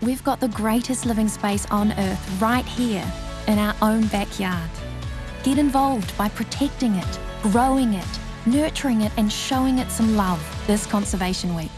we've got the greatest living space on Earth right here in our own backyard. Get involved by protecting it, growing it, nurturing it, and showing it some love this Conservation Week.